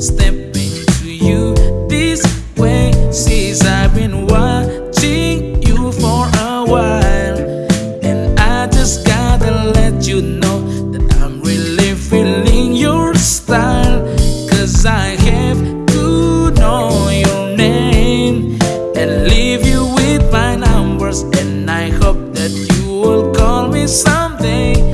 stepping to you this way. Since I've been watching you for a while, and I just gotta let you know that I'm really feeling your style. Cause I have to know your name and leave you with my numbers, and I hope that you will call me someday.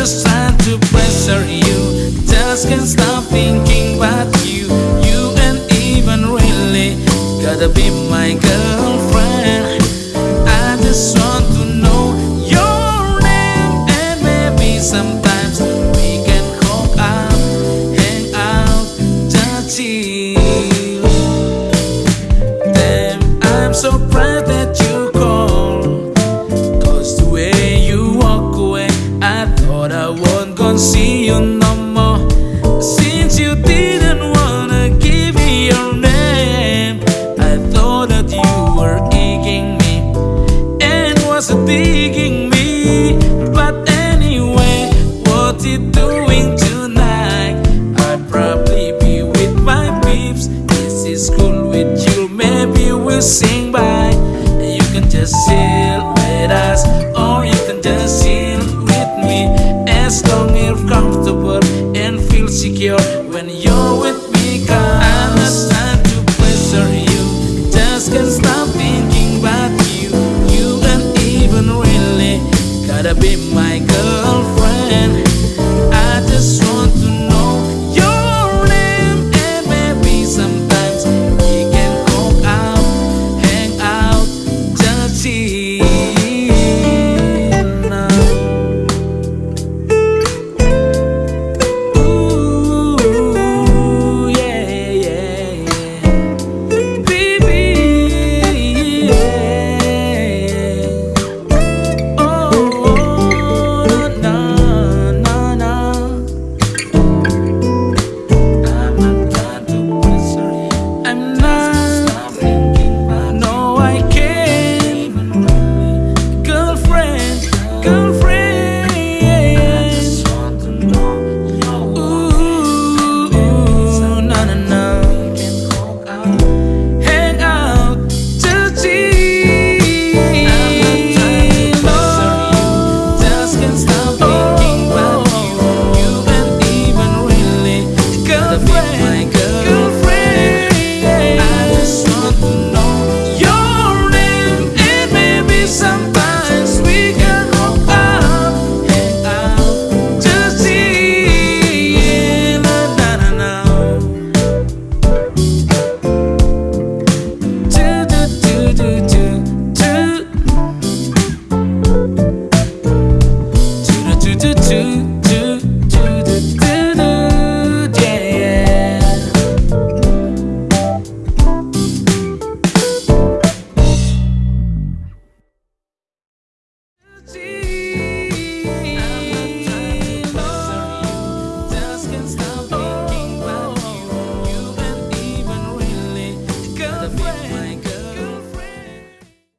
Just trying to pressure you. Just can't stop thinking about you. You ain't even really gotta be my girlfriend. I just want with you, maybe we'll sing by. And you can just chill with us, or you can just chill with me. As long as you're comfortable and feel secure when you're with me, cause I'm not trying to pleasure you. Just can't stop thinking about. You